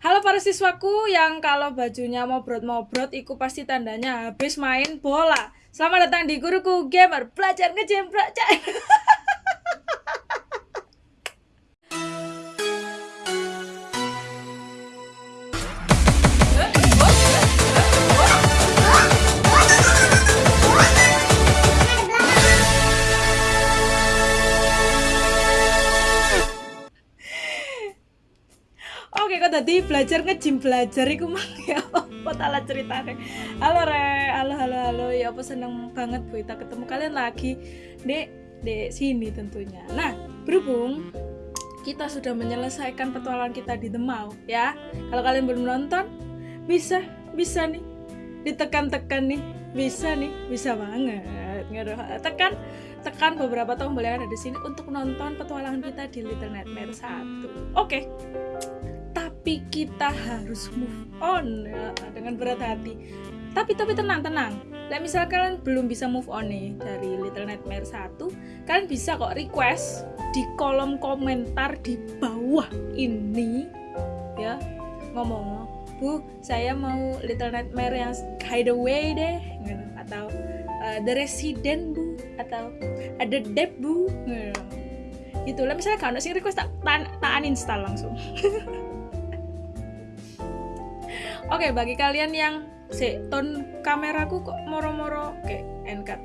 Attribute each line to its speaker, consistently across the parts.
Speaker 1: Halo para siswaku yang kalau bajunya mau mobrot iku pasti tandanya habis main bola. Selamat datang di Guruku Gamer, belajar ngejam belajar. belajar ngejim belajar iku mang ya apa tak ceritane. Halo Re, halo halo halo. Ya apa seneng banget Bu kita ketemu kalian lagi di di sini tentunya. Nah, berhubung kita sudah menyelesaikan petualangan kita di Mall ya. Kalau kalian belum nonton, bisa bisa nih ditekan-tekan nih, bisa nih, bisa banget. Tekan tekan beberapa tombol yang ada di sini untuk nonton petualangan kita di Little Nightmare 1. Oke tapi kita harus move on ya, dengan berat hati. Tapi tapi tenang tenang. Nah, misal kalian belum bisa move on nih dari Little Nightmare 1 kalian bisa kok request di kolom komentar di bawah ini ya. Ngomong bu saya mau Little Nightmare yang Hideaway deh gitu. atau uh, The Resident bu. Atau ada Deb bu. Gitu. lah misalnya kalau sih request tak, tak, tak uninstall langsung Oke, okay, bagi kalian yang si ton kameraku kok moro-moro kayak enkat.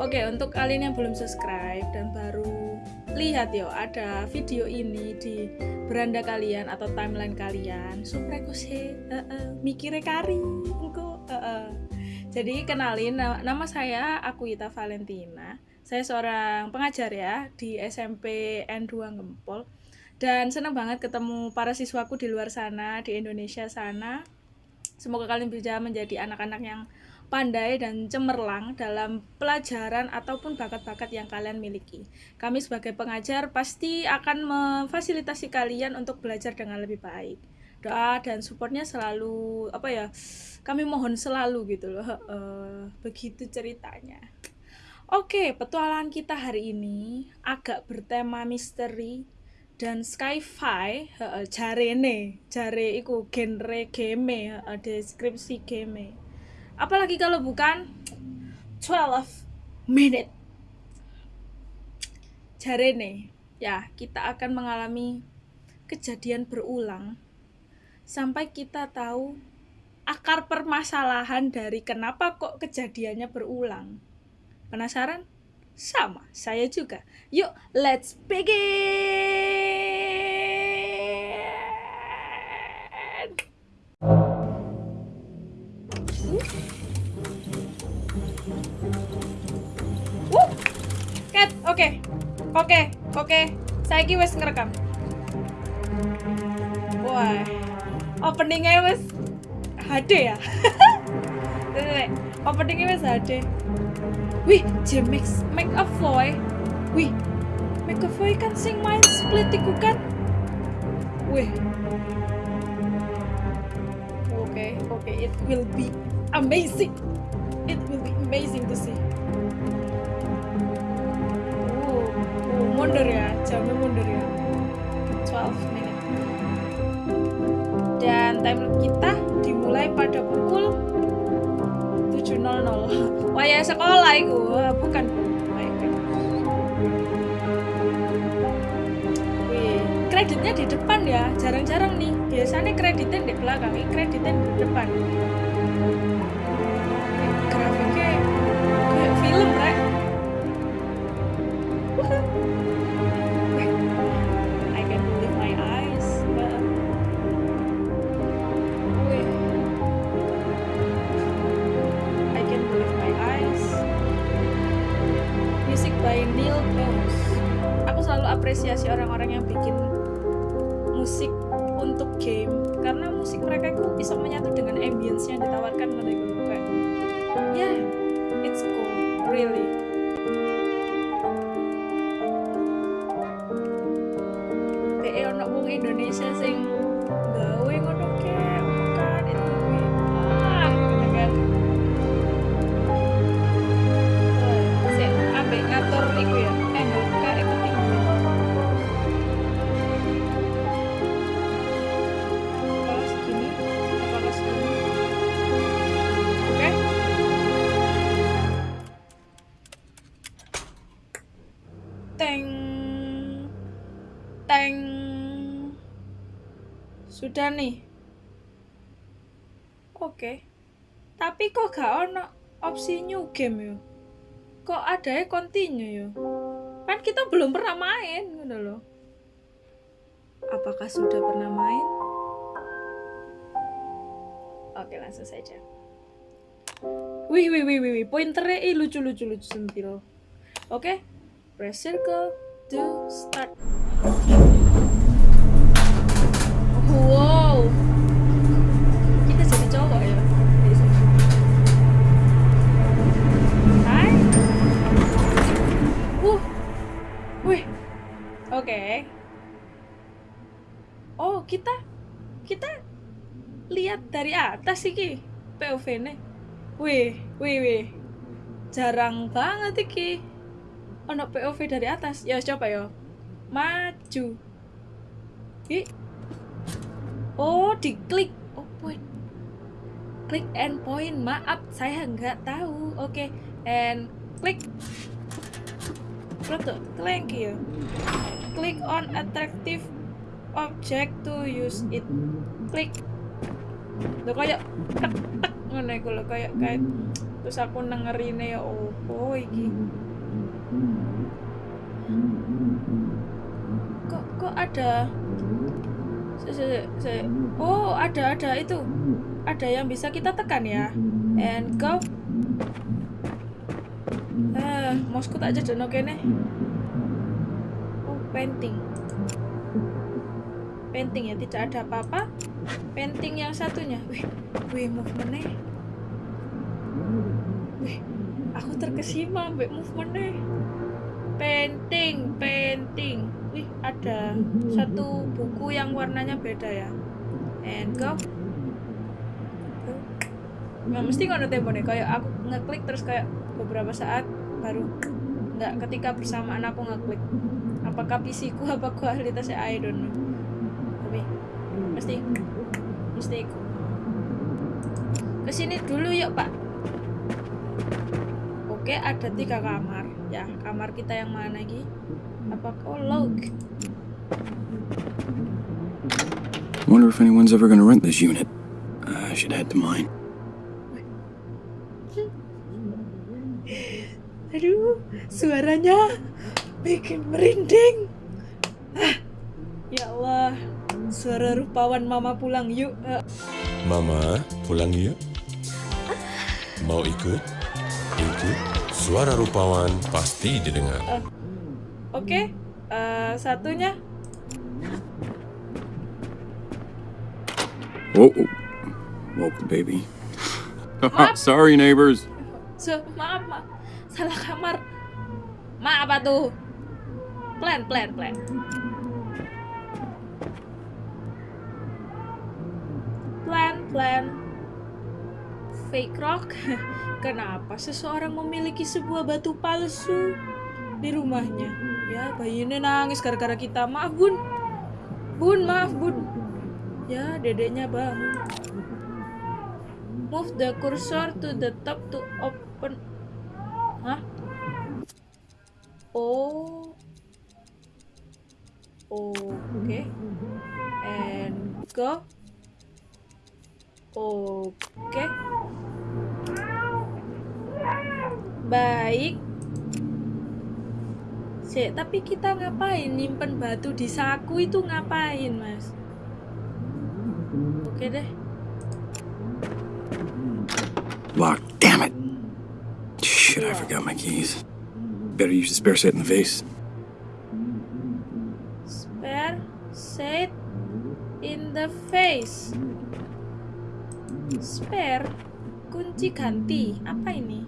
Speaker 1: Oke, okay, untuk kalian yang belum subscribe dan baru lihat yo ada video ini di beranda kalian atau timeline kalian, supaya sih uh, uh, mikirnya kari, engko uh. Jadi kenalin nama saya aku Ita Valentina. Saya seorang pengajar ya di SMP N2 Gempol dan senang banget ketemu para siswaku di luar sana di Indonesia sana semoga kalian bisa menjadi anak-anak yang pandai dan cemerlang dalam pelajaran ataupun bakat-bakat yang kalian miliki. Kami sebagai pengajar pasti akan memfasilitasi kalian untuk belajar dengan lebih baik. Doa dan supportnya selalu apa ya? Kami mohon selalu gitu loh. Uh, begitu ceritanya. Oke, petualangan kita hari ini agak bertema misteri dan sci-fi uh, jarene jare iku genre game uh, deskripsi game apalagi kalau bukan 12 minute. Jarene ya kita akan mengalami kejadian berulang sampai kita tahu akar permasalahan dari kenapa kok kejadiannya berulang. Penasaran sama, saya juga. Yuk, let's begin! Uh. Cat, oke. Oke, oke. Saya wes ngerekam. Wah. Openingnya wes HD ya? Openingnya wes HD. Wih, James McAvoy. Wih, McAvoy kan sing main split iku kan? Wih. Oke, okay, oke, okay. it will be amazing. It will be amazing to see. Oh, oh mundur ya, jamnya mundur ya. 12 menit. Dan time kita dimulai pada pukul 7.00 waya sekolah itu bukan. Wih, kreditnya di depan ya jarang-jarang nih. Biasanya kreditnya di belakang ini kreditnya di depan sudah nih. Oke. Tapi kok gak ono opsi new game yo? Kok ada ya continue yo? Kan kita belum pernah main gitu loh apakah sudah pernah main? Oke langsung saja. Wih wih wih wih, wih. pointernya ih, lucu lucu lucu sentil oke press circle to start atas iki POV nya wih wih wih. Jarang banget iki. Ono POV dari atas. Ya coba ya. Maju. Ih. oh diklik. Oh point. Klik and point. Maaf saya nggak tahu. Oke and klik. Betul, klik ya. Click on attractive object to use it. Klik lo kayak tek tek ngono iku lho kayak kayak terus aku dengerine ya opo iki? Kok kok ada? Se, se, se, oh ada ada itu. Ada yang bisa kita tekan ya? And go. Ah mousku tak jadi kene. Oh painting. Painting ya tidak ada apa-apa painting yang satunya. Wih wih movementnya. Wih aku terkesima mbak movementnya. Painting painting. Wih ada satu buku yang warnanya beda ya. And go. Nggak mesti ngono temponya kayak aku ngeklik terus kayak beberapa saat baru nggak ketika bersamaan aku ngeklik. Apakah PC ku apa kualitasnya? I don't know. Tapi mesti mesti ikut ke sini dulu yuk pak. Oke ada tiga kamar. Ya kamar kita yang mana lagi? Apa oh log?
Speaker 2: Wonder if anyone's ever gonna rent this unit. I should head to mine.
Speaker 1: aduh suaranya bikin merinding. Ah, ya Allah suara rupawan mama pulang yuk Ah,
Speaker 3: Mama, pulang yuk. Mau ikut? Ikut. Suara rupawan pasti didengar.
Speaker 1: oke eh, satunya
Speaker 2: Whoa. Woke the baby. Sorry, neighbors.
Speaker 1: so, maaf maaf salah kamar maaf apa tuh plan plan plan plan fake rock kenapa seseorang memiliki sebuah batu palsu di rumahnya ya bayinya nangis gara-gara kita maaf bun bun maaf bun ya dedeknya bangun move the cursor to the top to open Hah? Oh. Oke. And go. Oke. Baik. Sik, tapi kita ngapain nyimpen batu di saku itu ngapain, Mas? Oke deh.
Speaker 2: Locked. Damn it. Shit, I forgot my keys. Better use the spare set in the vase.
Speaker 1: Spare set in the face. Spare kunci ganti. Apa ini?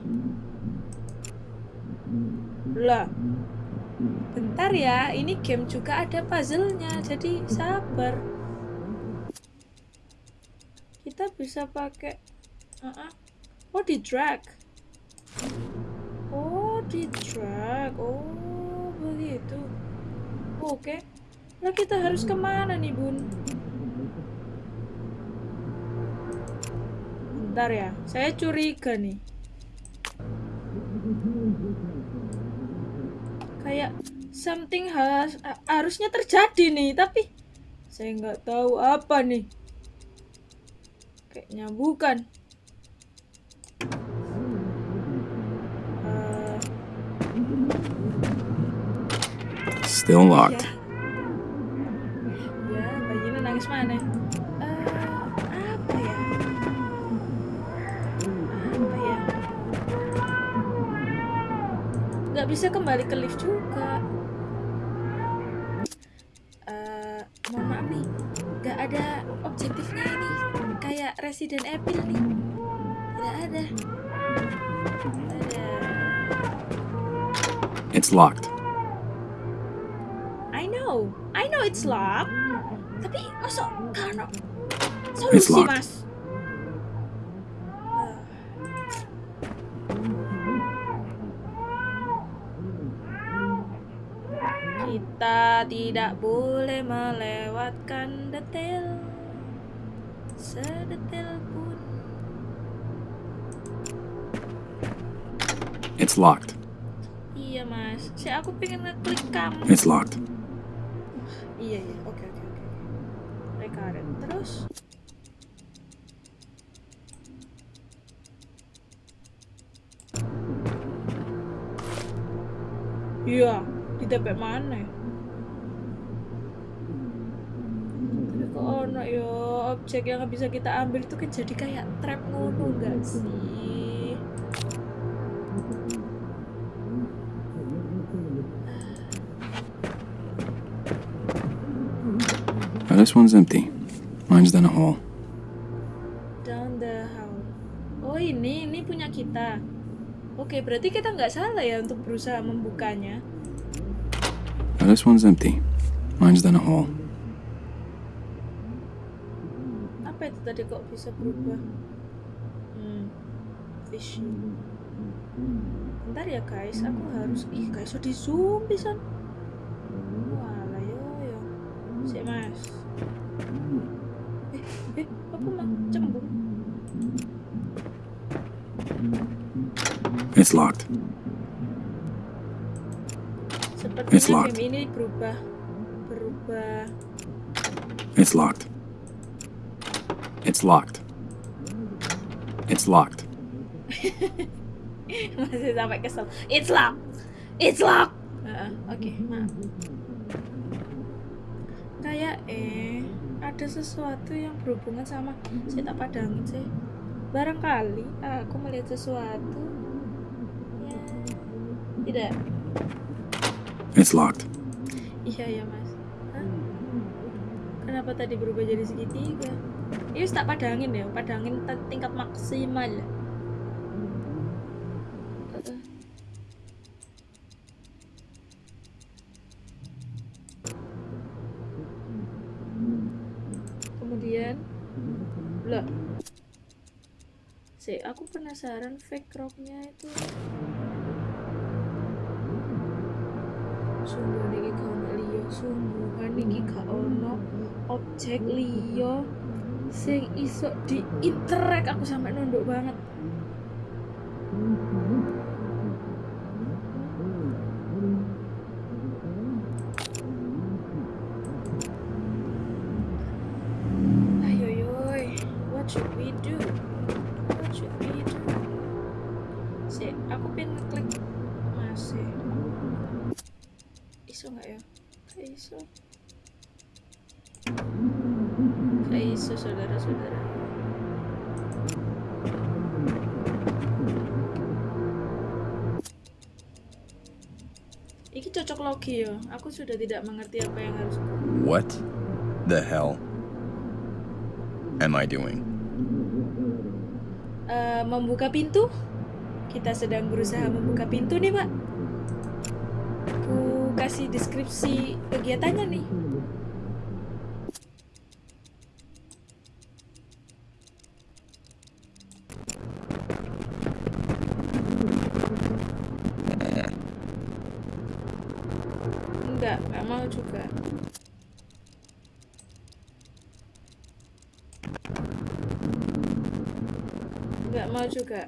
Speaker 1: Lah. Bentar ya, ini game juga ada puzzle-nya. Jadi sabar. Kita bisa pakai uh Oh, di drag. Oh, di drag. Oh, begitu. Oke. Nah, kita harus ke mana nih, Bun? Bentar ya, saya curiga nih. Kayak something has, harusnya terjadi nih, tapi Saya nggak tahu apa nih. Kayaknya bukan. Eh,
Speaker 2: Still locked.
Speaker 1: ya, bayinya nangis mana? Nggak bisa kembali ke lift juga. Eh, mohon maaf nih, nggak ada objektifnya ini. Kayak Resident Evil nih. Tidak ada. Ada.
Speaker 2: It's locked.
Speaker 1: I know, I know it's locked. Tapi masuk karena solusi
Speaker 2: locked.
Speaker 1: mas. Kita tidak boleh melewatkan detail sedetail pun.
Speaker 2: It's locked.
Speaker 1: Iya mas, si aku pengen ngeklik kamu.
Speaker 2: It's locked.
Speaker 1: Iya iya, oke oke oke. Rekaret terus. Iya, di TP mana? ya? Ono yo objek yang bisa kita ambil itu kan jadi kayak trap ngono enggak sih?
Speaker 2: Now this one's empty. Mine's down a hole.
Speaker 1: Down the hall. Oh ini, ini punya kita. Oke, berarti kita nggak salah ya untuk berusaha membukanya.
Speaker 2: Now this one's empty. Mine's down a hole.
Speaker 1: Itu tadi kok bisa berubah? Hmm, fishy. Bentar ya guys, aku harus ih guys, di zoom bisa. Walah yo yo. Sik mas. Eh, eh, aku mah cembung.
Speaker 2: It's locked. It's locked.
Speaker 1: ini berubah, berubah.
Speaker 2: It's locked. It's locked. It's locked.
Speaker 1: masih sampai kesel it's locked it's locked Heeh, oke maaf kayak eh ada sesuatu yang berhubungan sama saya tak padangin sih barangkali aku melihat sesuatu ya tidak
Speaker 2: It's locked.
Speaker 1: iya ya mas Hah? kenapa tadi berubah jadi segitiga ini tak padangin ya padangin t- tingkat maksimal. Kemudian lah sih aku penasaran fake rocknya itu. Sungguh niki gak ono liya sungguhan niki gak ono objek liya sing iso di interact aku sampai nunduk banget sudah tidak mengerti apa yang harus
Speaker 4: What the hell am I doing?
Speaker 1: Eh, membuka pintu. Kita sedang berusaha membuka pintu nih, Pak. Aku kasih deskripsi kegiatannya nih. Juga. Enggak mau juga.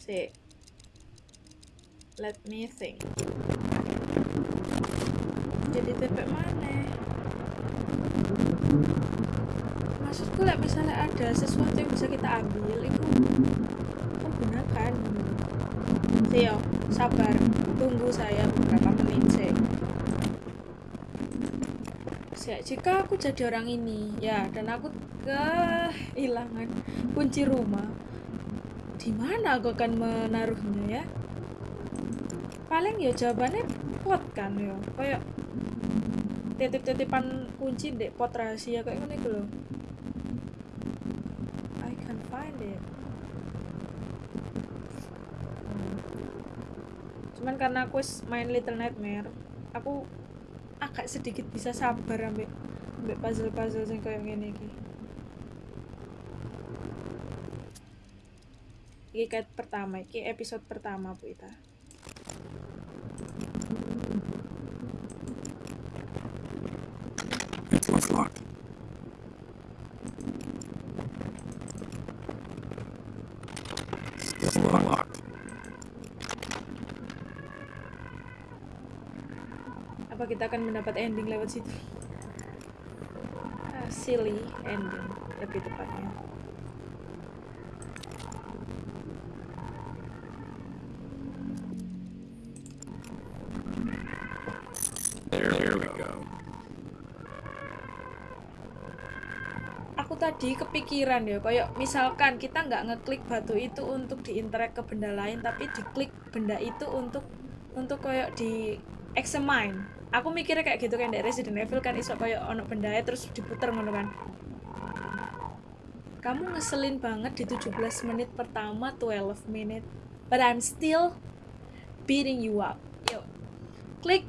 Speaker 1: Si. Let me think. Jadi TP mana? maksudku like, misalnya ada sesuatu yang bisa kita ambil itu gunakan Sio, sabar tunggu saya beberapa menit sih Jika aku jadi orang ini ya dan aku kehilangan kunci rumah di mana aku akan menaruhnya ya? Paling ya jawabannya pot kan ya. Kayak titip-titipan kunci dek pot rahasia kayak gini loh I can find it. Hmm. cuman karena aku main Little Nightmare aku agak sedikit bisa sabar ambek ambek puzzle-puzzle yang kayak gini iki. Iki pertama iki episode pertama bu Ita
Speaker 2: It's, it's locked. It's locked.
Speaker 1: apa kita akan mendapat ending lewat situ. Ah, silly ending lebih tepatnya.
Speaker 2: There, there we go.
Speaker 1: aku tadi kepikiran ya kayak misalkan kita nggak ngeklik batu itu untuk diinteract ke benda lain tapi diklik benda itu untuk untuk kayak di examine aku mikirnya kayak gitu kan dari Resident Evil kan iso kayak ono benda terus diputer ngono kan. Kamu ngeselin banget di 17 menit pertama 12 menit but I'm still beating you up. Yuk klik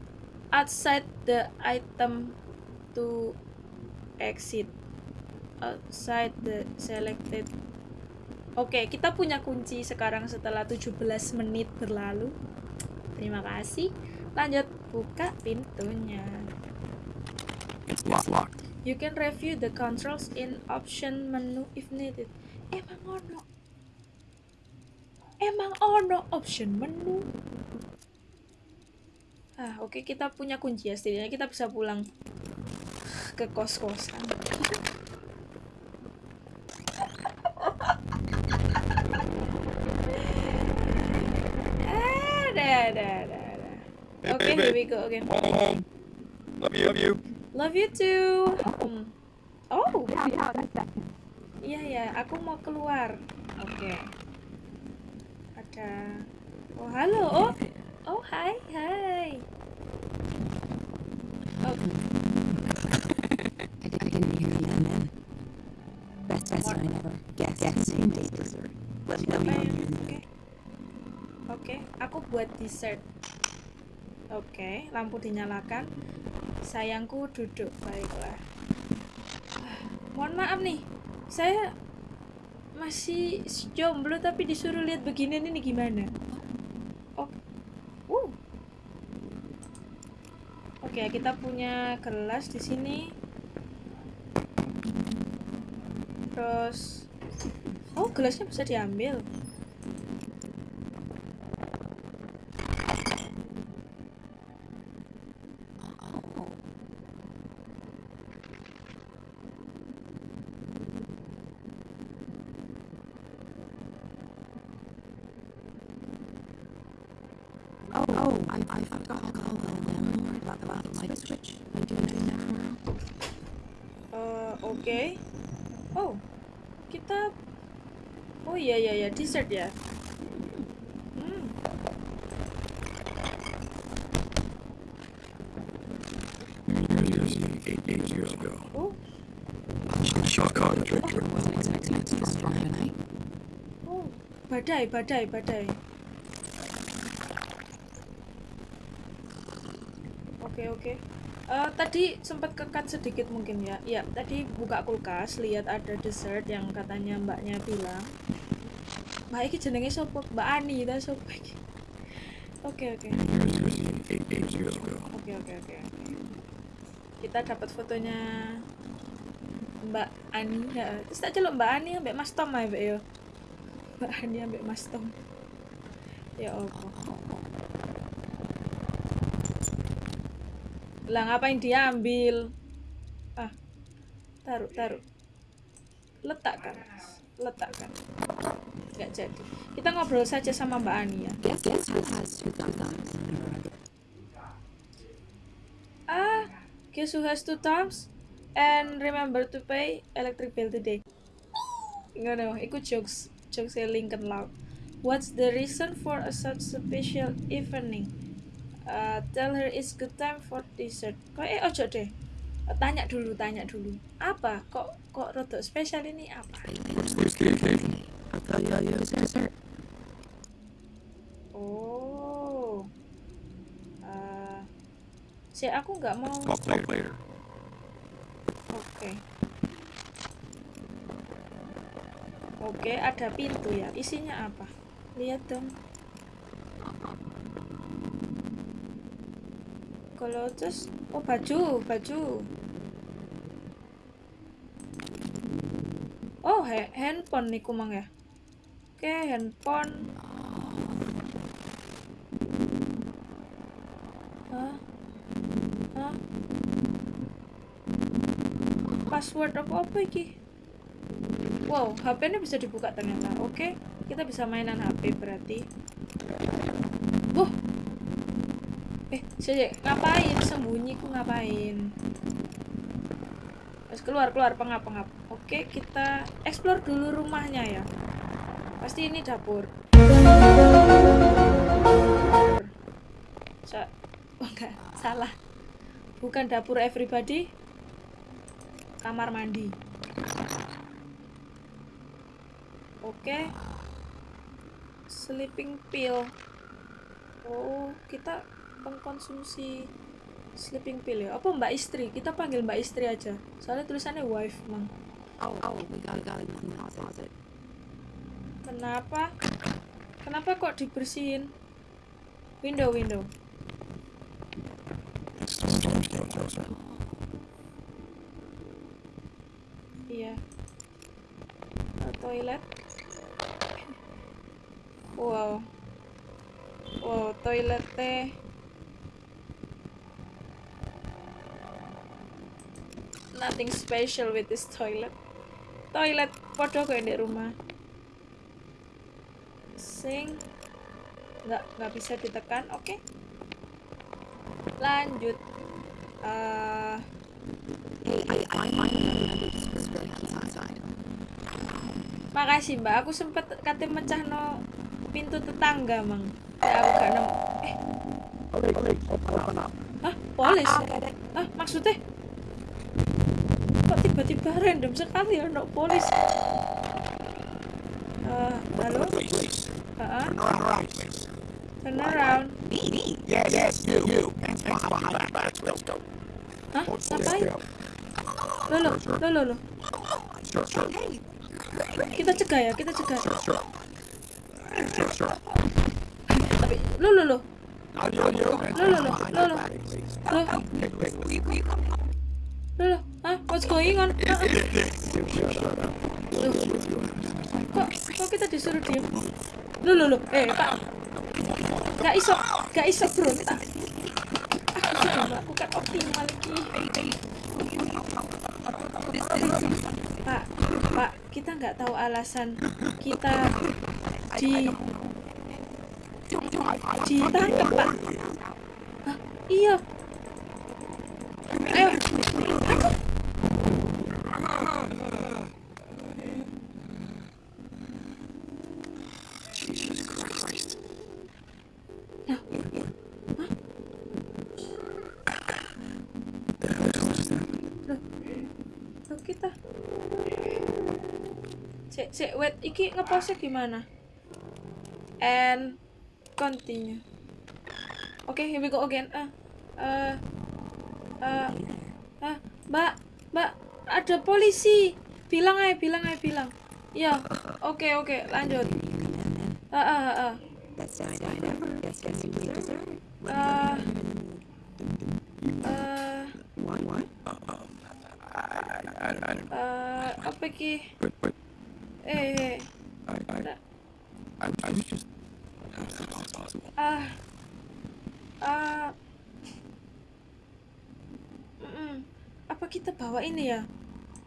Speaker 1: outside the item to exit. Outside the selected. Oke, kita punya kunci sekarang setelah 17 menit berlalu. Terima kasih. Lanjut buka pintunya.
Speaker 2: It's locked. locked.
Speaker 1: You can review the controls in option menu if needed. Emang ono. Emang ono option menu. Ah, oke kita punya kunci ya. Setidaknya kita bisa pulang ke kos-kosan. Ada, ada, ada, ada. Oke, here we go again.
Speaker 4: Home. Love you. Love you.
Speaker 1: Love you too. Hmm. Oh. Iya ya, aku mau keluar. Oke. Ada. Oh halo. Oh. Oh hai hai. Oh,
Speaker 5: I, I didn't hear you then. Best best
Speaker 1: What?
Speaker 5: I never guessed. Guess same day dessert. Let me know
Speaker 1: Oke. Oke, aku buat dessert. Oke, lampu dinyalakan. Sayangku duduk, baiklah. Ah, Mohon maaf nih, saya masih jomblo tapi disuruh lihat beginian ini gimana? Oh, uh. Oke, kita punya gelas di sini. Terus, oh gelasnya bisa diambil.
Speaker 5: Oh, oh, I, I forgot to call the landlord about the light switch. I'm doing it now.
Speaker 1: Eh, Oke. Oh, kita. Oh iya iya iya dessert ya. Hmm.
Speaker 2: Years, eight, eight years ago.
Speaker 1: Oh.
Speaker 5: Wasn't expecting it to be strong tonight.
Speaker 1: oh, badai badai badai. Oke oke. Eh, tadi sempat kekat sedikit mungkin ya. Iya, tadi buka kulkas lihat ada dessert yang katanya mbaknya bilang. Mbak iki jenenge sopo? Mbak Ani ta sopo iki? Oke oke. Oke oke oke. Kita dapat fotonya Mbak Ani. Ya. Terus tak celuk Mbak Ani ambek Mas Tom ae Mbak yo. Mbak Ani ambek Mas Tom. Ya Allah. Lah ngapain diambil? Ah. Taruh, taruh. letakkan letakkan nggak jadi. Kita ngobrol saja sama Mbak Ani ya. Ah guess who has two thumbs and remember to pay electric bill today. Ngono iku jokes jokes e Lincoln Loud what's the reason for a such special evening? Uh, tell her it's good time for dessert. Kok eh ojo deh. Tanya dulu tanya dulu. Apa? Kok kok rodok spesial ini? Apa oh uh, si aku nggak mau
Speaker 2: Talk later. later.
Speaker 1: Oke. Oke, ada pintu ya. Isinya apa? Lihat dong. Kalau terus, oh baju, baju. Oh, he- handphone nih kumang ya. Oke, handphone. Hah? Hah? password apa apa iki? Wow HP ini bisa dibuka ternyata. Oke kita bisa mainan HP berarti. Wah eh sih ngapain? Sembunyi ku ngapain? Terus keluar keluar. Pengap pengap. Oke kita explore dulu rumahnya ya pasti ini dapur Sa oh, enggak salah bukan dapur everybody kamar mandi. Oke. Sleeping pill. Oh, kita pengkonsumsi sleeping pill ya. Apa Mbak Istri? Kita panggil Mbak Istri aja. Soalnya tulisannya wife, Mang.
Speaker 5: Oh, oh, we.
Speaker 1: Kenapa? Kenapa kok dibersihin? Window, window. Iya. Uh, toilet. Wow. Wow, toilet teh. Nothing special with this toilet. Toilet podo kayak di rumah. Sing. Nggak, nggak bisa ditekan. Oke. Lanjut.
Speaker 5: Was really outside.
Speaker 1: Makasih mbak, aku sempet kate mecah no pintu tetangga mang. Ya aku gak nemu. Eh, hah? Polis? Hah? Maksudnya? Kok tiba-tiba random sekali ya no polis? Eh, halo?
Speaker 2: Turn around.
Speaker 1: Turn around.
Speaker 2: Yes, yes, you, you. Hands behind back. Let's go.
Speaker 1: Hah? Ngapain? Lo lo, lo lo lo. Kita cegah ya, kita cegah. Tapi, lo lo lo. Lo lo lo, lo lo. Lo, lo lo. Hah? What's going on? Loh, kok kita disuruh diem lu lu lu. Eh pak. Gak iso gak iso berontak aku sudah melakukan optimal lagi. Pak pak kita nggak tahu alasan kita di ditangkap pak. Hah? iya ayo
Speaker 2: Jesus Christ. The hell is that?
Speaker 1: Loh, kita Cek, wait, iki ngepause gimana? And continue. Oke, here we go again. Ah, eh, eh, ah, mbak, mbak, ada polisi. Bilang aja, bilang aja, bilang. Ya, oke, oke, lanjut. Ah, ah, ah, ah.
Speaker 5: Dessert.
Speaker 1: Ah?
Speaker 2: I, I, I don't know.
Speaker 1: eh, apa ki? Eh, eh,
Speaker 2: I, I, I, I was just. How is that possible?
Speaker 1: mm, apa kita bawa ini ya?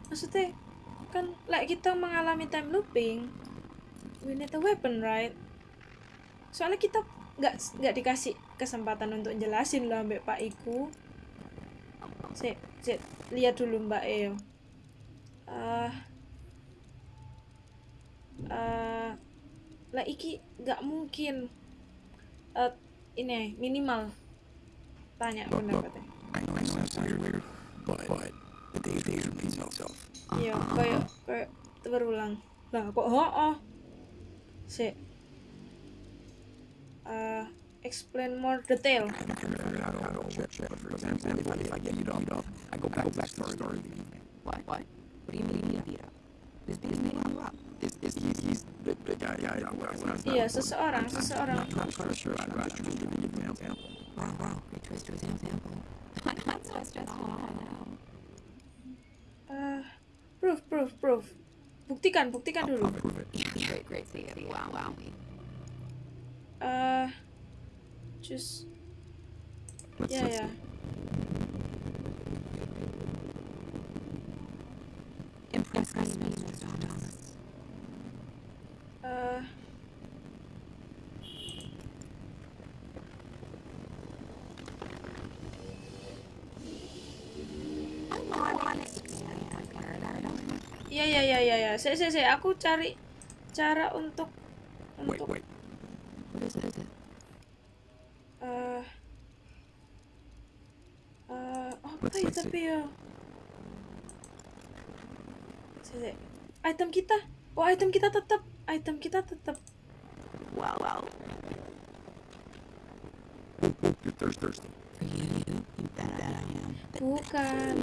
Speaker 1: Maksudnya kan like kita mengalami time looping. We need a weapon right? Soalnya kita nggak nggak dikasih kesempatan untuk jelasin loh mbak Pak Iku. Sik, sik, lihat dulu Mbak Eo. Eh eh lah iki nggak mungkin eh ini minimal tanya pendapatnya. Iya, kayak kayak berulang. Lah kok oh oh. Sik. Eh explain more detail.
Speaker 2: The evening.
Speaker 5: What? Do you mean you beat up? Is is beating you up?
Speaker 2: Is, is he, he's the, the guy, guy, guy, guy, guy,
Speaker 1: Iya, seseorang, seseorang.
Speaker 2: not quite sure. I'm just trying to give you an example.
Speaker 5: Wow, wow. Great twist to his example. I'm so stressed out now.
Speaker 1: Eh proof, proof, proof. Buktikan, buktikan dulu.
Speaker 2: Prove it.
Speaker 5: Yeah, great, great. See it. Wow, wow.
Speaker 1: Eh just
Speaker 2: Let's,
Speaker 1: ya
Speaker 2: let's
Speaker 1: ya.
Speaker 2: see.
Speaker 5: Impress me, Mr. Thomas.
Speaker 1: Eh Iya iya iya iya ya. Saya saya saya aku cari cara untuk
Speaker 2: Wait,
Speaker 1: untuk
Speaker 2: wait.
Speaker 5: What is it? Is it?
Speaker 1: eh eh apa
Speaker 2: Let's-
Speaker 1: ya
Speaker 2: let's
Speaker 1: tapi ya. Saya. Item kita. Oh, item kita tetap. Item kita tetap.
Speaker 5: Wow, wow.
Speaker 2: You're thirsty.
Speaker 5: For you, you, you bet I am.
Speaker 1: Bukan.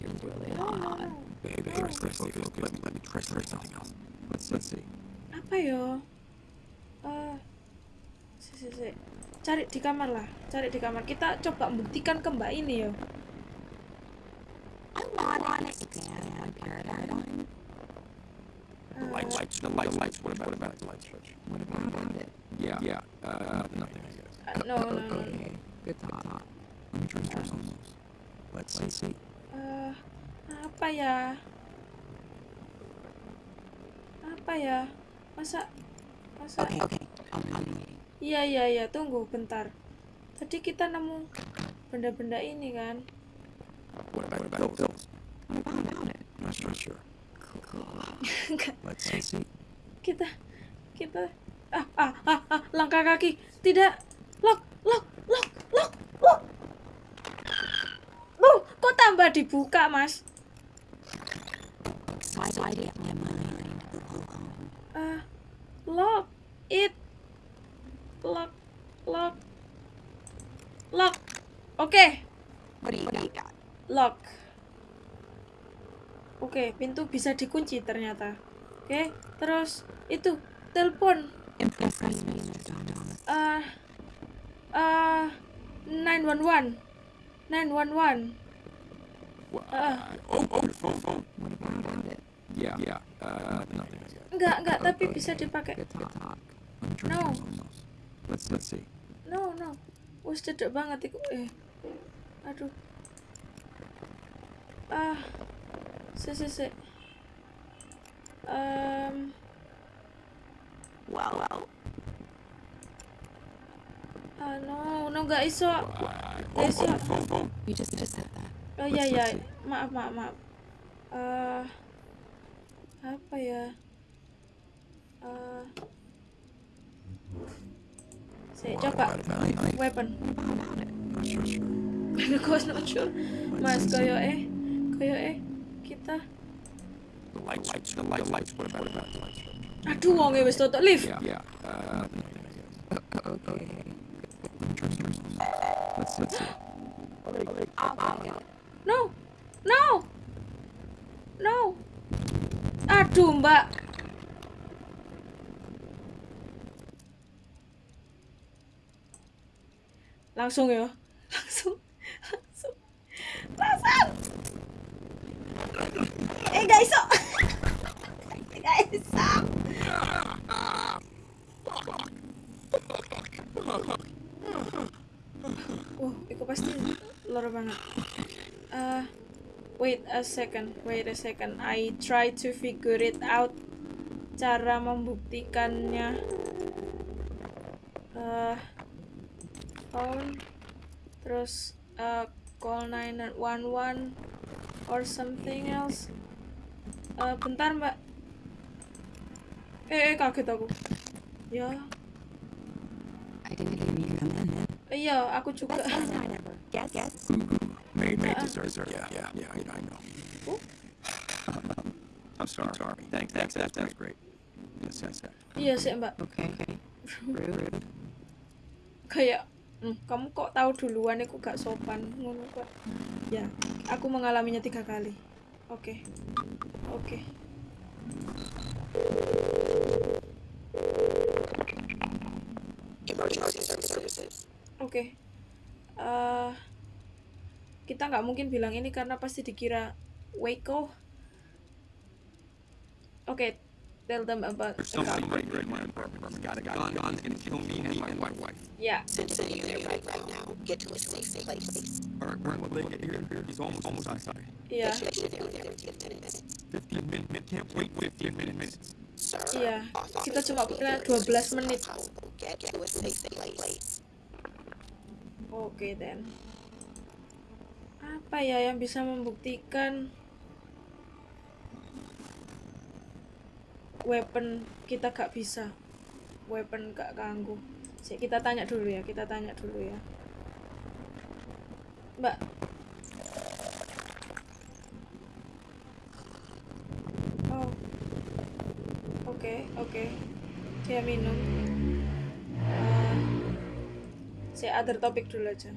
Speaker 5: Means you're really hot.
Speaker 2: Babe, thirsty, thirsty, thirsty. Let me, let me try, try something else. Let's, let's see.
Speaker 1: Apa yo? Eh si, si, si. Cari di kamar lah. Cari di kamar. Kita coba buktikan ke Mbak ini yo.
Speaker 5: I want to expand my paradigm.
Speaker 2: The lights, lights, the lights, lights. What about, what about the light switch?
Speaker 5: What about it?
Speaker 2: Yeah, yeah. Uh, nothing, I guess.
Speaker 1: Eh, no, no, no.
Speaker 5: Okay, good thought.
Speaker 2: Let me try, try something else. Let's see.
Speaker 1: Apa ya? Apa ya? Masa masa
Speaker 5: Okay, okay. Waiting.
Speaker 1: Iya iya iya, tunggu bentar. Tadi kita nemu benda-benda ini kan.
Speaker 2: What about, what about pills?
Speaker 5: What about it?
Speaker 2: Not sure, sure.
Speaker 1: Enggak,
Speaker 2: Let's see. see.
Speaker 1: kita kita ah ah ah, ah langkah kaki. Tidak. Lock, lock, lock, lock, lock. Oh, kok tambah dibuka, Mas?
Speaker 5: My mind.
Speaker 1: Eh, lock it. Lock, lock. Lock. Oke.
Speaker 5: You, what
Speaker 1: lock. Oke, pintu bisa dikunci ternyata. Oke, terus itu telepon. Eh, eh, 911. 911.
Speaker 2: What?
Speaker 1: Ah.
Speaker 2: oh, oh, phone, phone. Yeah, yeah. Uh, nothing.
Speaker 1: Enggak, enggak, tapi bisa dipakai. No.
Speaker 2: Let's, let's see.
Speaker 1: No, no. Wes cedek banget iku. Eh. Aduh. Ah. Si, si, si. Em,
Speaker 5: Well, well.
Speaker 1: ah, no, no nggak iso.
Speaker 2: Oh,
Speaker 1: Nggak iso.
Speaker 2: oh.
Speaker 5: You just just said that.
Speaker 1: Oh iya iya, maaf maaf maaf. Eh apa ya? Eh saya coba
Speaker 2: What about it? Knife?
Speaker 1: weapon.
Speaker 2: Not sure, sure.
Speaker 1: Aku was not sure. Mas koyo eh koyo eh kita.
Speaker 2: The lights, lights, the lights, lights. What about, what about the lights?
Speaker 1: Aduh wong e wis tutup lift.
Speaker 2: Yeah, yeah. Uh, nothing, I guess. Okay. Let me try, try something else. Let's, let's see.
Speaker 1: No, no, no. Aduh mbak. Langsung ya, langsung, langsung, langsung. Eh gak iso. Gak iso. Wah, itu pasti loro banget. Wait a second wait a second. I try to figure it out. Cara membuktikannya. Uh, phone. Terus uh, call 911 or something else. Uh, bentar mbak. Eh, eh kaget aku. Ya.
Speaker 5: In.
Speaker 1: iya aku juga.
Speaker 5: Guess, guess.
Speaker 2: Made, made dessert. Yeah, yeah, yeah, I, I know. I'm sorry. sorry. Thanks, thanks, that's, that's great. Yes, yes, yes.
Speaker 1: iya sih mbak
Speaker 5: Okay. Rude.
Speaker 1: kayak "Hmm, kamu kok tahu duluan aku gak sopan ngono kok ya aku mengalaminya tiga kali oke oke oke Eh, kita nggak mungkin bilang ini karena pasti dikira Waco oke tell them about the car.
Speaker 2: Somebody right in my apartment. Got a gun. Gun's gonna kill me and my wife.
Speaker 1: yeah
Speaker 6: Sending you there right, right now. Get to a safe place.
Speaker 2: Alright, when will they get here? He's almost, almost outside.
Speaker 1: iya
Speaker 6: Get you there within 15 minutes.
Speaker 2: 15 minutes. Can't wait 15 minutes.
Speaker 6: Sir,
Speaker 1: iya
Speaker 6: officers
Speaker 1: kita cuma punya
Speaker 6: get you as
Speaker 1: 12
Speaker 6: soon as
Speaker 1: menit. Oke, then. Apa ya yang bisa membuktikan weapon kita gak bisa? Weapon gak ganggu. Kita tanya dulu ya, kita tanya dulu ya. Mbak. Oh. Oke, oke. Dia minum. Eh, saya other topik dulu aja.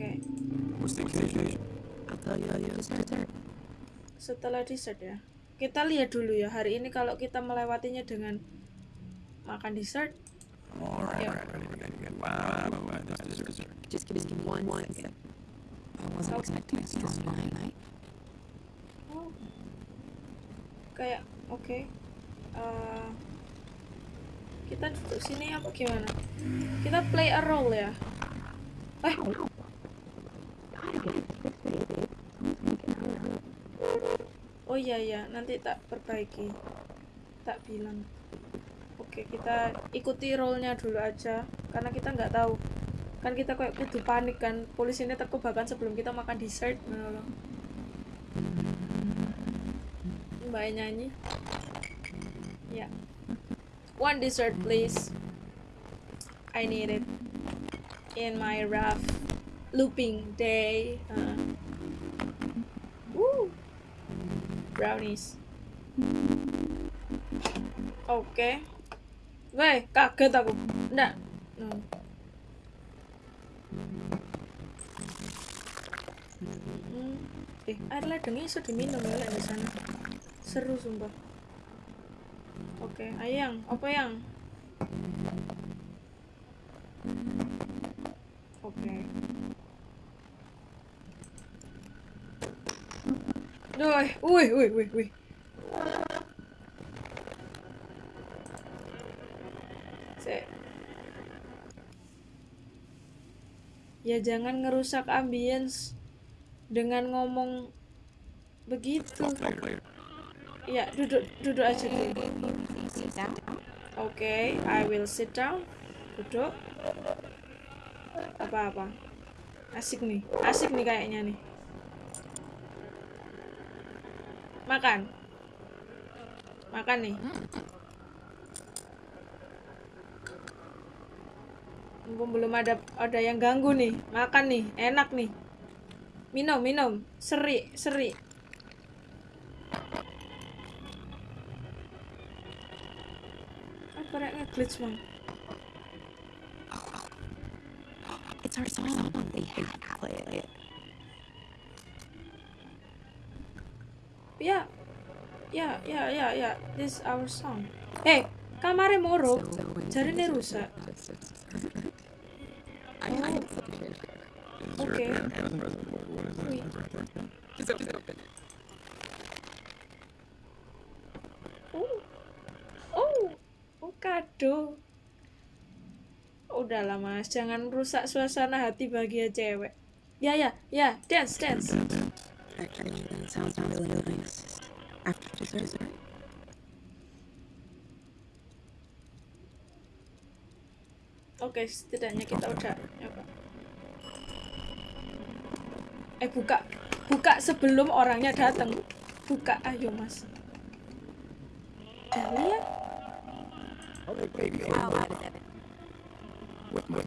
Speaker 1: Oke,
Speaker 2: What's the occasion?
Speaker 5: I'll tell you later. Dessert.
Speaker 1: setelah dessert ya. Kita lihat dulu ya hari ini kalau kita melewatinya dengan makan dessert.
Speaker 2: Alright,
Speaker 1: Yeah.
Speaker 2: alright, alright, alright. Wow, wow, wow, that's dessert.
Speaker 5: Just give me one, one second. I wasn't expecting a strong night.
Speaker 1: Oh. Kayak oke. Eh, kita duduk sini apa gimana? Kita play a role ya. Eh, Oh iya iya, nanti tak perbaiki. Tak bilang. Oke, kita ikuti role-nya dulu aja karena kita nggak tahu. Kan kita kayak kudu panik kan. Polisi ini teko bahkan sebelum kita makan dessert loh. Mbak nyanyi. Ya. One dessert please. I need it in my rough looping day. Uh. Woo. Brownies. Oke. Weh, kaget aku. Nggak. Hmm. Eh, air ledengnya bisa diminum ya di sana. Seru sumpah. Oke, ayang, apa yang? Oke. Duh, wih, wih, wih, wih. Sek. Ya jangan ngerusak ambience dengan ngomong begitu. Ya, duduk duduk aja dulu. Oke, I will sit down. Duduk. Apa-apa. Asik nih. Asik nih kayaknya nih. Makan. Makan nih. Mumpung belum ada ada yang ganggu nih. Makan nih, enak nih. Minum, minum. Seri, seri. Apa rek nge-glitch, Mang?
Speaker 5: It's our song. They play it.
Speaker 1: Ya, ya, ya, ya, ya. This our song. Eh, kamare moro. Jarine rusak.
Speaker 2: Is
Speaker 5: open it.
Speaker 1: Oh, oh, oh kado. Udahlah mas, jangan rusak suasana hati bahagia cewek. Ya ya ya, dance dance.
Speaker 5: Actually, that sounds really nice. After dessert.
Speaker 1: Oke, setidaknya kita udah nyoba. Eh buka, buka sebelum orangnya datang. Buka, ayo mas.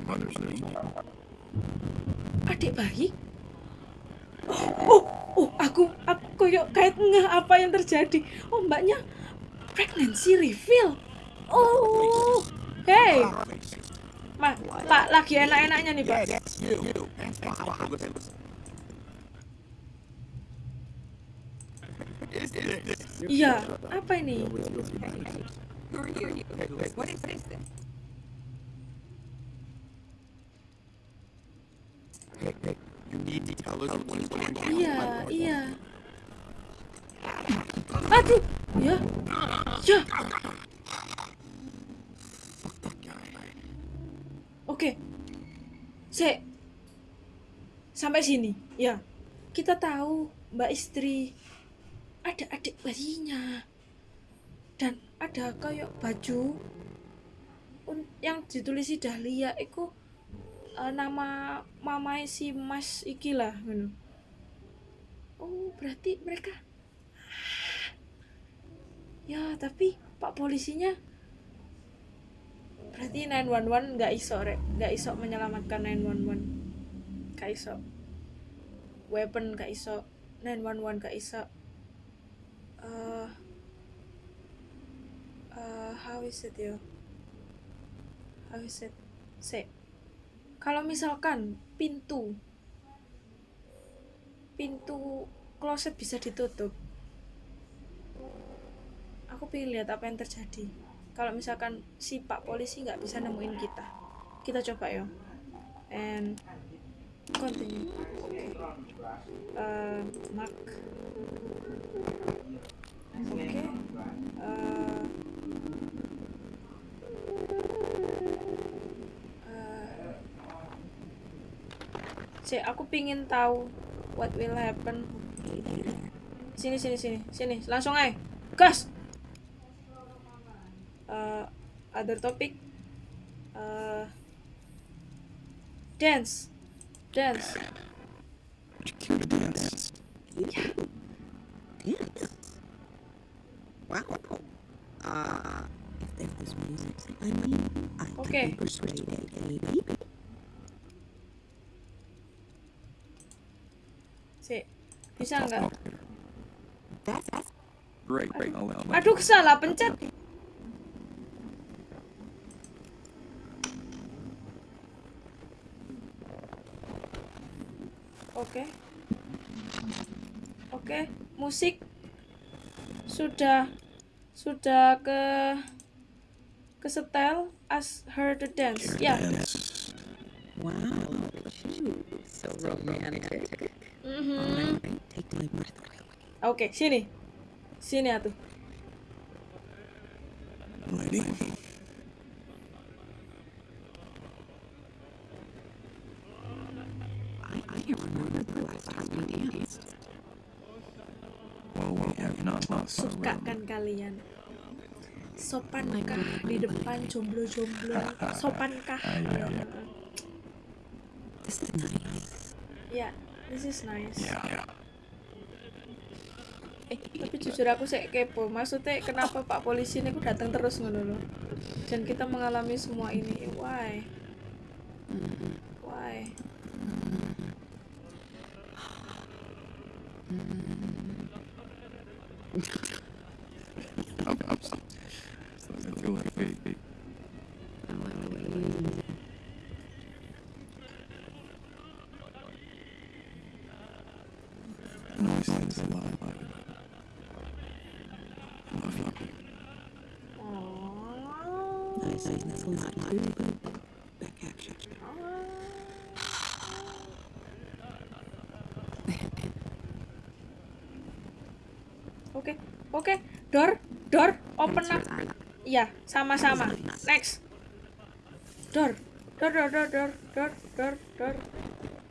Speaker 2: Mother's name.
Speaker 1: adik bayi. Oh, oh, oh, aku, aku yuk kayak ngeh apa yang terjadi. Oh, mbaknya pregnancy reveal. Oh, hey, Ma, Pak, lagi enak-enaknya nih, Pak. Iya, apa ini? Iya, iya. Aduh, ya, ya. Oke, Sek. Sampai sini, ya. Kita tahu Mbak istri ada adik bayinya dan ada kayak baju yang ditulisi Dahlia itu eh, nama mamai si Mas iki lah ngono. Oh, berarti mereka Ya, tapi Pak polisinya berarti 911 nggak iso rek, nggak iso menyelamatkan 911. Nggak iso. Weapon nggak iso, 911 nggak iso. Eh eh, how is it yo? How is it? Se. Kalau misalkan pintu pintu kloset bisa ditutup. Aku pengen lihat apa yang terjadi. Kalau misalkan si Pak polisi nggak bisa nemuin kita, kita coba ya. And continue. Oke. Eh, Mark. Oke. Eh, eh, Si, aku pingin tahu what will happen. Sini, sini, sini, sini, langsung aja, gas. Eh, other topic. Eh, dance, dance.
Speaker 2: Cue to dance.
Speaker 5: Wow. Uh, if there's music, I mean, I
Speaker 1: Okay.
Speaker 5: can be persuaded, maybe.
Speaker 1: Si, bisa nggak? Aduh, salah pencet. Oke. Oke, musik sudah sudah ke ke setel as her the dance. Ya.
Speaker 2: dance.
Speaker 5: wow. So romantic. Alright, take my breath away.
Speaker 1: Oke, sini. Sini atuh.
Speaker 2: Our
Speaker 1: Suka kan kalian? Sopankah di depan jomblo-jomblo? Sopankah?
Speaker 2: Iya.
Speaker 5: This is nice.
Speaker 1: Ya.
Speaker 2: Yeah, yeah.
Speaker 1: Eh, tapi jujur aku sih kepo. Maksudnya kenapa Pak polisi ini datang terus ngono loh? Dan kita mengalami semua ini. Why? Door, door, open up. Iya, sama-sama. Next. Door, door, door, door, door, door, door, door.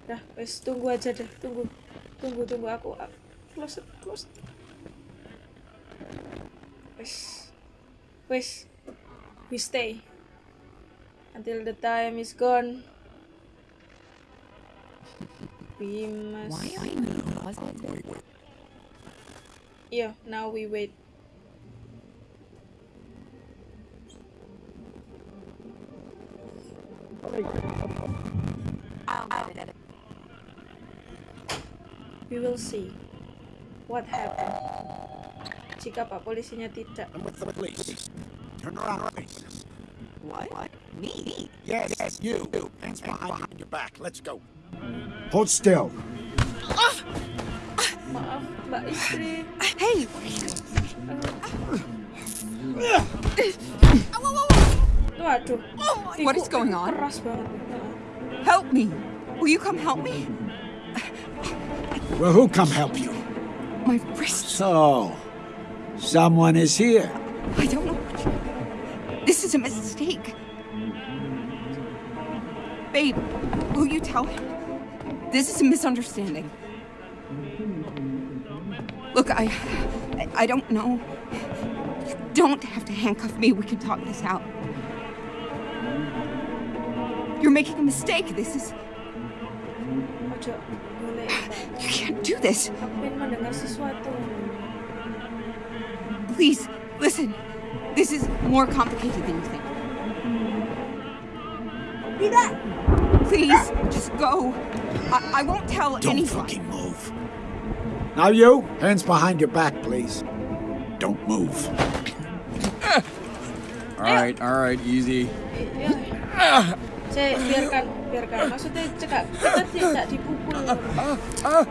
Speaker 1: dah wes tunggu aja deh tunggu tunggu tunggu aku aku- close it, close it. wes wes we stay until the time is gone we must yeah now we wait will see what happened jika pak polisinya tidak
Speaker 7: I'm with the police. Turn around, please.
Speaker 8: What? Me?
Speaker 7: Yes, yes, you. Hands behind your back. Let's go. Hold still. Ah!
Speaker 1: maaf mbak istri
Speaker 9: Hey!
Speaker 1: waduh
Speaker 9: What is going on?
Speaker 1: keras banget
Speaker 9: Help me! Will you come help me?
Speaker 7: Well, who come help you?
Speaker 9: My wrists.
Speaker 7: So, someone is here.
Speaker 9: I don't know. This is a mistake. Babe, will you tell him? This is a misunderstanding. Look, I... I, I don't know. You don't have to handcuff me. We can talk this out. You're making a mistake. This is... this.
Speaker 1: aku pengen mendengar sesuatu
Speaker 9: Please, listen. This is more complicated than you think. Please, just go. I, I won't tell
Speaker 7: Don't
Speaker 9: anyone.
Speaker 7: fucking move. Now you, hands behind your back, please. Don't move.
Speaker 2: All right, all right, easy.
Speaker 1: ya biarkan biarkan maksudnya cekak kita tidak dipukul ah, ah, ah.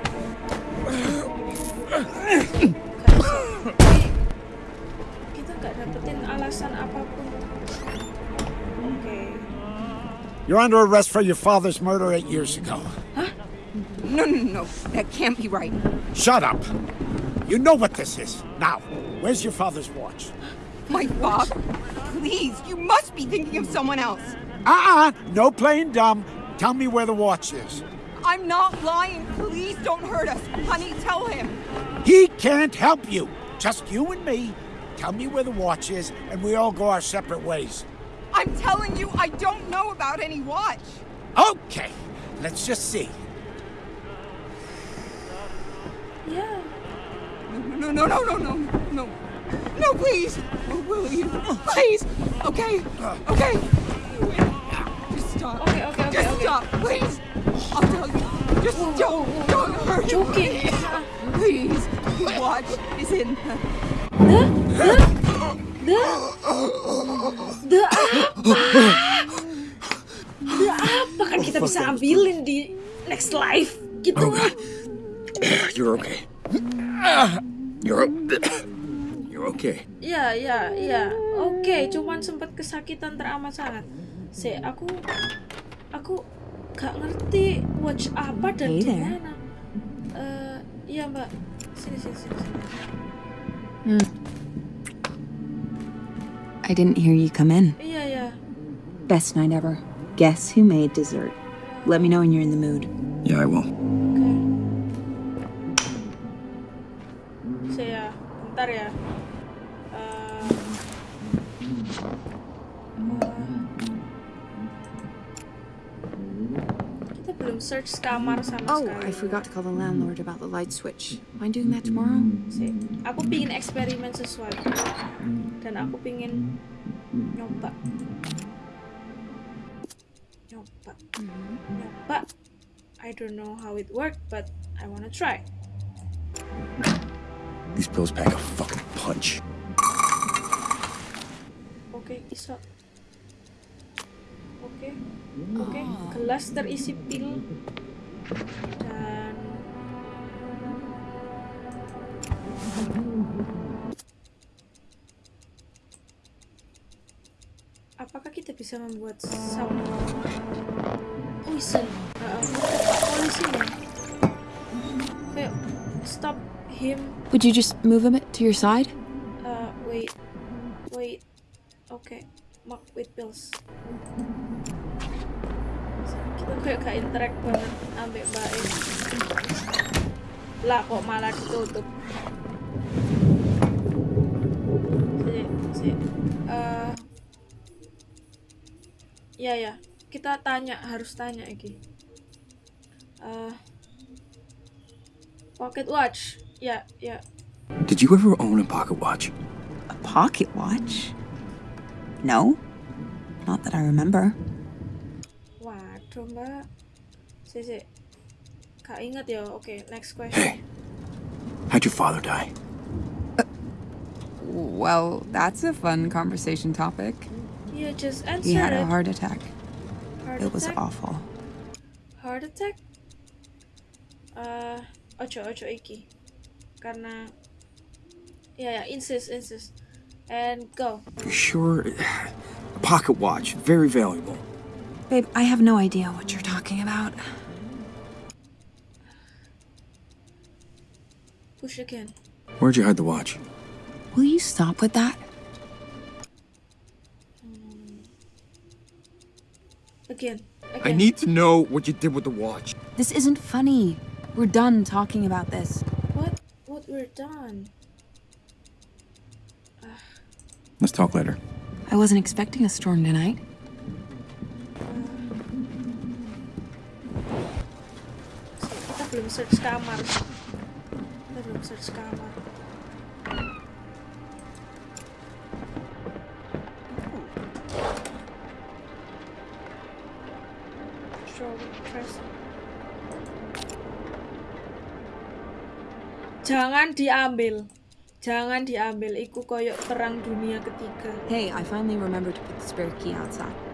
Speaker 1: Gak kita nggak dapetin alasan apapun oke
Speaker 7: You're under arrest for your father's murder eight years ago. Huh?
Speaker 9: No, no, no. That can't be right.
Speaker 7: Shut up. You know what this is. Now, where's your father's watch?
Speaker 9: My father. Please, you must be thinking of someone else.
Speaker 7: Uh-uh. No playing dumb. Tell me where the watch is.
Speaker 9: I'm not lying. Please don't hurt us. Honey, tell him.
Speaker 7: He can't help you. Just you and me. Tell me where the watch is, and we all go our separate ways.
Speaker 9: I'm telling you, I don't know about any watch.
Speaker 7: Okay. Let's just see.
Speaker 1: ya
Speaker 9: No, no, no, no, no, no. No, please. Oh, will you? Please. Okay. Uh. Okay. Just stop.
Speaker 1: Okay, okay, okay,
Speaker 9: Just
Speaker 1: okay.
Speaker 9: stop, please. I'll tell you. Just don't, don't hurt him.
Speaker 1: joking
Speaker 9: Please. The watch is in the...
Speaker 1: the the apa the apa kan kita bisa ambilin di next life gitu
Speaker 2: You're okay. You're you're okay.
Speaker 1: Iya, iya, iya. Oke, cuman sempat kesakitan teramat sangat. Se, aku aku gak ngerti watch apa dan
Speaker 9: Hey
Speaker 1: di mana. Eh, iya, Mbak. Sini, sini, sini. sini.
Speaker 5: I didn't hear you come in.
Speaker 1: Iya, iya.
Speaker 5: Best night ever. Guess who made dessert? Let me know when you're in the mood.
Speaker 2: Yeah, I will.
Speaker 1: Kita belum search sama
Speaker 5: Oh,
Speaker 1: sekali.
Speaker 5: I forgot to call the landlord about the light switch. Mind doing that tomorrow?
Speaker 1: sih aku pingin eksperimen sesuatu dan aku pingin nyoba nyoba nyoba I don't know how it worked but I wanna try
Speaker 2: These pills pack a fucking punch.
Speaker 1: oke iso oke oke gelas terisi pil dan apakah kita bisa membuat some poison uh, polisi nih kayak stop him.
Speaker 5: Would you just move him to your side?
Speaker 1: Uh, wait, wait. Okay, mark with pills. Aku kayak gak interact banget ambek Mbak E. Lah kok malah ditutup. Si, si. Eh, ya ya, kita tanya harus tanya iki. Eh, pocket watch. Ya, ya.
Speaker 2: Did you ever own a pocket watch?
Speaker 9: A pocket watch? No. Not that I remember.
Speaker 1: Waduh, Mbak. Si, si. Gak inget ya. Oke, next question.
Speaker 2: Hey, how'd your father die?
Speaker 5: Well, that's a fun conversation topic.
Speaker 1: Yeah, just answer
Speaker 5: He had
Speaker 1: it.
Speaker 5: a heart attack.
Speaker 1: Heart
Speaker 5: It was awful.
Speaker 1: Heart attack? Uh, ojo ojo iki. Karena ya yeah, insist insist and go.
Speaker 2: Sure? A pocket watch, very valuable.
Speaker 9: Babe, I have no idea what you're talking about.
Speaker 1: Push again.
Speaker 2: Where'd you hide the watch?
Speaker 9: Will you stop with that?
Speaker 1: Again. Again.
Speaker 2: I need to know what you did with the watch.
Speaker 9: This isn't funny. We're done talking about this.
Speaker 1: What? What we're done?
Speaker 2: Let's talk later.
Speaker 9: I wasn't expecting a storm tonight.
Speaker 1: Search kamar. Kita belum search kamar. Jangan diambil. Jangan diambil. Iku koyok perang dunia ketiga.
Speaker 9: Hey, I finally remembered to put the spare key outside.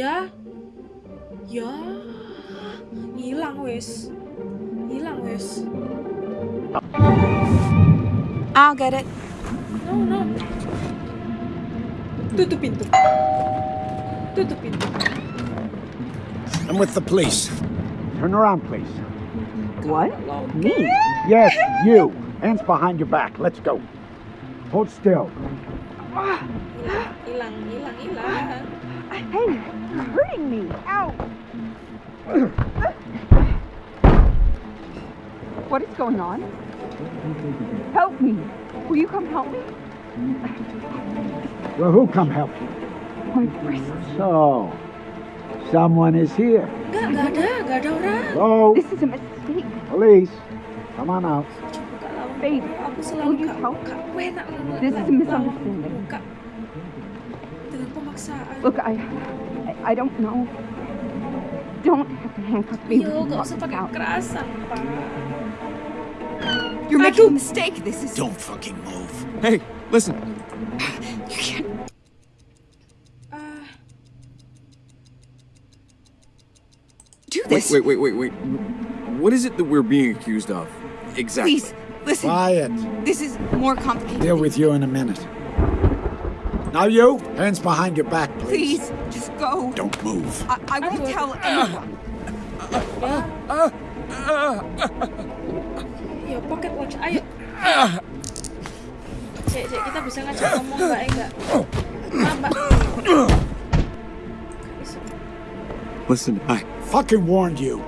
Speaker 1: Ya. Ya. Hilang wes. Hilang wes.
Speaker 9: I'll get it.
Speaker 1: No, no. Tutup pintu. Tutup pintu.
Speaker 7: I'm with the police. Turn around, please.
Speaker 6: What? Me?
Speaker 7: Yes, you. Hands behind your back. Let's go. Hold still.
Speaker 1: Hilang, hilang, hilang.
Speaker 6: Hey, you're hurting me. Ow. What is going on? Help me. Will you come help me?
Speaker 7: Well, who come help you?
Speaker 6: My wrist.
Speaker 7: So, someone is here.
Speaker 1: Enggak, enggak ada, enggak ada orang.
Speaker 7: Hello?
Speaker 6: This is a mistake.
Speaker 7: Police. Come on out.
Speaker 1: Buka lawan.
Speaker 6: Babe,
Speaker 1: aku
Speaker 6: will
Speaker 1: selalu
Speaker 6: you help?
Speaker 1: gak
Speaker 6: This is a misunderstanding.
Speaker 1: Buka. Dengan pemaksaan.
Speaker 6: Look, I, I, I don't know. Don't have to handcuff me.
Speaker 1: Yo,
Speaker 6: with
Speaker 1: gak
Speaker 6: lock
Speaker 1: usah
Speaker 6: this
Speaker 1: pakai
Speaker 6: out.
Speaker 1: Pak.
Speaker 9: You're making a mistake. This is.
Speaker 7: Don't fucking move.
Speaker 2: Hey, listen.
Speaker 9: You can't.
Speaker 1: Ah,
Speaker 9: Do
Speaker 2: Wait,
Speaker 9: this.
Speaker 2: wait, wait, wait, wait. What is it that we're being accused of? Exactly.
Speaker 9: Please, listen.
Speaker 7: Quiet.
Speaker 9: This is more complicated.
Speaker 7: Deal with you in a minute. Now you, hands behind your back, please.
Speaker 9: Please, just go.
Speaker 7: Don't move.
Speaker 9: I, I won't tell anyone.
Speaker 1: yo pocket watch, ayo. Cek, cek, kita bisa ngajak ngomong mbak enggak? Ah, mbak.
Speaker 2: Listen, I.
Speaker 7: Fucking warned you.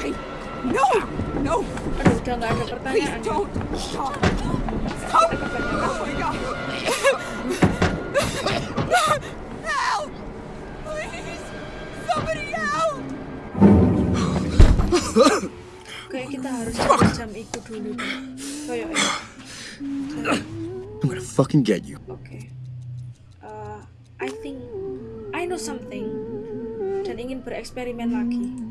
Speaker 9: Wait, No, no,
Speaker 1: Aduh, udah nggak ada
Speaker 9: please
Speaker 1: pertanyaan.
Speaker 9: don't. Stop. Stop. Oh my god. Help! Please! Somebody help!
Speaker 1: Kayak kita harus jam ikut dulu. Kayak.
Speaker 2: I'm gonna fucking get you.
Speaker 1: Oke. Uh, I think I know something dan ingin bereksperimen lagi.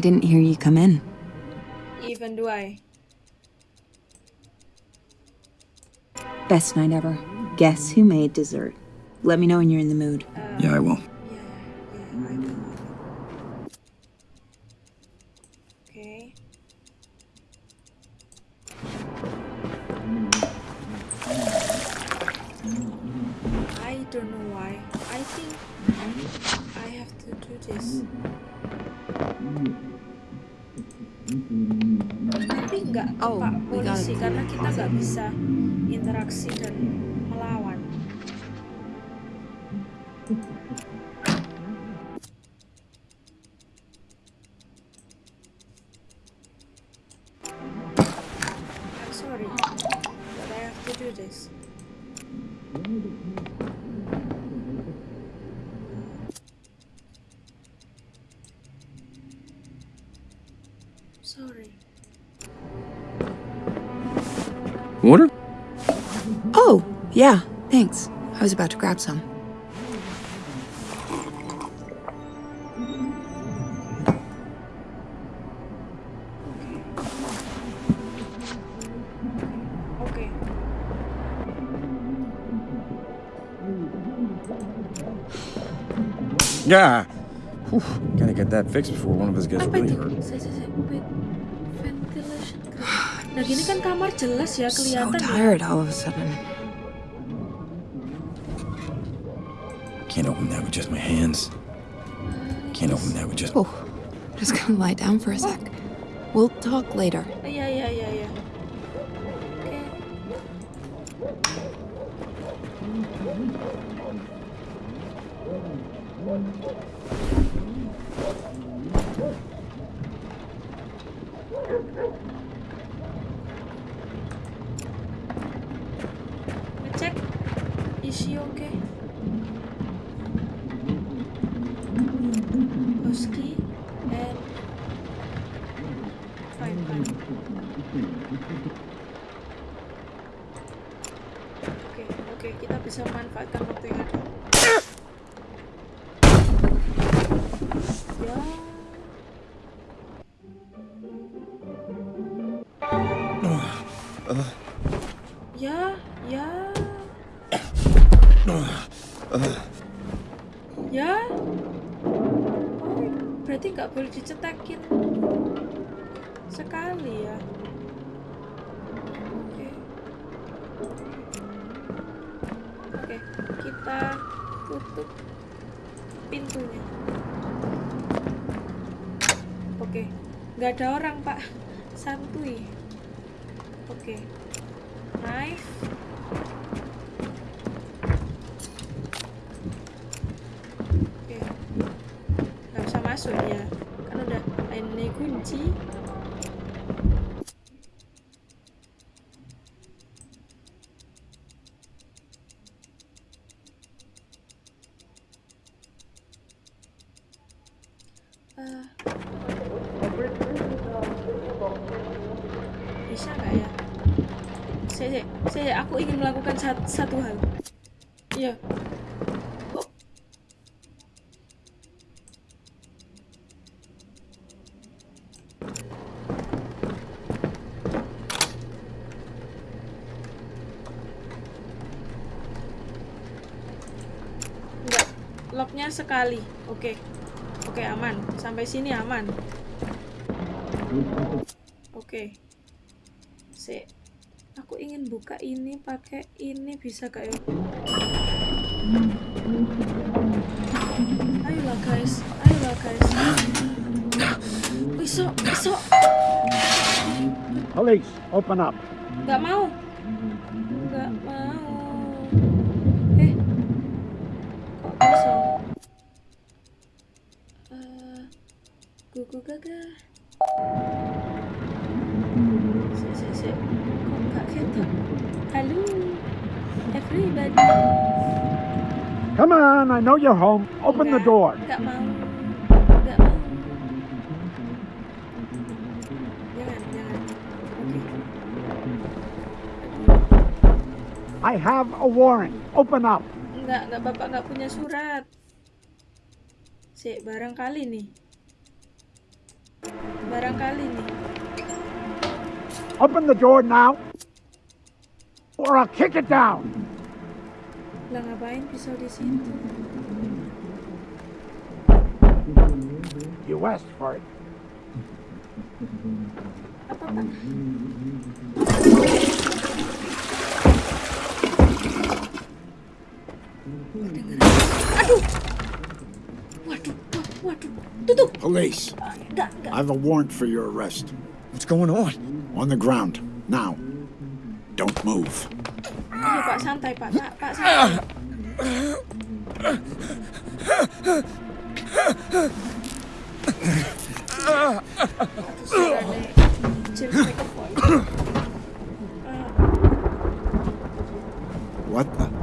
Speaker 9: I didn't hear you come in.
Speaker 1: even do I.
Speaker 9: Best night ever. Guess who made dessert? Let me know when you're in the mood.
Speaker 2: Yeah, I will.
Speaker 9: Thanks. I was about to grab some.
Speaker 1: Oke.
Speaker 2: Yeah. Whew. Gotta get that fixed before one of us gets
Speaker 1: Apa
Speaker 2: really hurt.
Speaker 1: Nah gini kan kamar jelas ya
Speaker 9: So
Speaker 1: kelihatan ya.
Speaker 9: tired all of a sudden.
Speaker 2: Can't open that with just my hands. Can't open that with just.
Speaker 9: Oh, I'm just gonna lie down for a sec. We'll talk later.
Speaker 1: Oke, nggak ada orang pak, santuy. Oke, knife. Oke, nggak bisa masuk ya, kan udah ini kunci. Satu, hal. Iya. Oh. Enggak, locknya sekali. Oke. Oke, aman. Sampai sini aman. Oke. Si. Aku ingin buka ini pakai ini bisa gak ya? Ayolah guys, ayolah guys. Bisa, bisa.
Speaker 7: Police, open up.
Speaker 1: Gak mau.
Speaker 7: Come on, I know you're home. Open the
Speaker 1: Nggak,
Speaker 7: door.
Speaker 1: Nggak mau. Nggak mau. Jangan, jangan. Oke.
Speaker 7: I have a warrant. Open up.
Speaker 1: Enggak, enggak bapak nggak punya surat. Si, barangkali nih. Barangkali nih.
Speaker 7: Open the door now, or I'll kick it down.
Speaker 1: Lah ngapain pisau di situ?
Speaker 7: You asked for it.
Speaker 1: Apa pak? Aduh, waduh, waduh, tutup.
Speaker 7: Police,
Speaker 1: Enggak, enggak.
Speaker 7: I have a warrant for your arrest.
Speaker 2: What's going on?
Speaker 7: On the ground. Now. Don't move.
Speaker 1: Pak santai pak, pak, pak santai.
Speaker 7: What?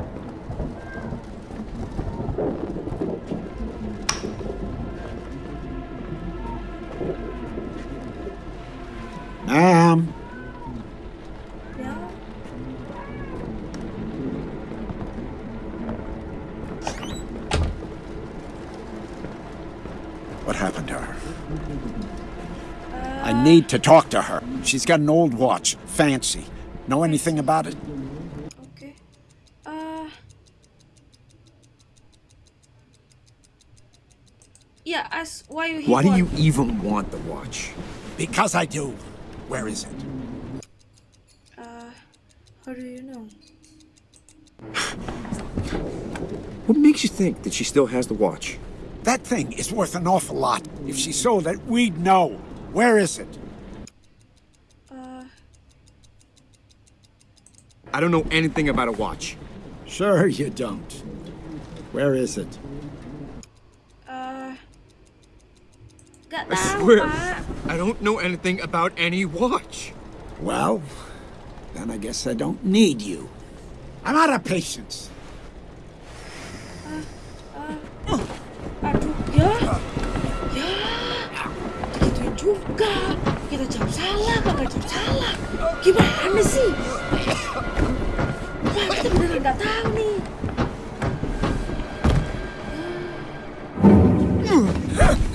Speaker 7: Need to talk to her. She's got an old watch. Fancy. Know anything about it?
Speaker 1: Okay. Uh... Yeah, ask why you
Speaker 2: Why do you even want the watch?
Speaker 7: Because I do. Where is it?
Speaker 1: Uh, how do you know?
Speaker 2: What makes you think that she still has the watch?
Speaker 7: That thing is worth an awful lot. If she sold it, we'd know. Where is it?
Speaker 1: Uh,
Speaker 2: I don't know anything about a watch.
Speaker 7: Sure you don't. Where is it?
Speaker 1: uh, gak
Speaker 2: I swear,
Speaker 1: pak.
Speaker 2: I don't know anything about any watch.
Speaker 7: Well, then I guess I don't need you. I'm out of patience.
Speaker 1: Juga. Kita jawab salah, kagak jawab salah. Gimana sih? Wah, kita beneran nggak tahu nih.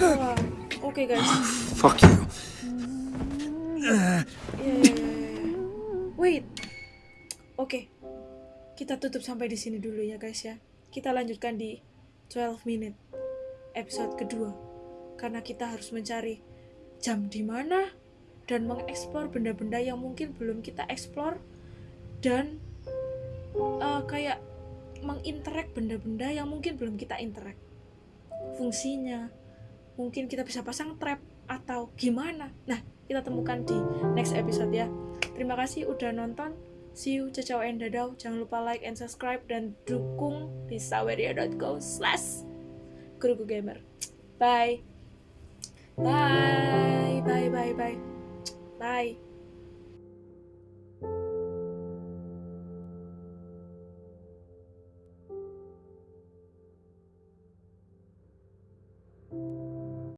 Speaker 1: Wah, Oke guys.
Speaker 2: Fuck you.
Speaker 1: Ya, ya, ya, ya, ya. Wait. Oke. Kita tutup sampai di sini dulu ya guys ya. Kita lanjutkan di 12 minute episode kedua. Karena kita harus mencari jam di mana dan mengeksplor benda-benda yang mungkin belum kita eksplor dan eh, kayak menginterak benda-benda yang mungkin belum kita interak fungsinya mungkin kita bisa pasang trap atau gimana. Nah kita temukan di next episode ya. Terima kasih udah nonton. See you ciao and dadau jangan lupa like and subscribe dan dukung di saweria.go slash gamer. Bye bye. Bye bye bye. Bye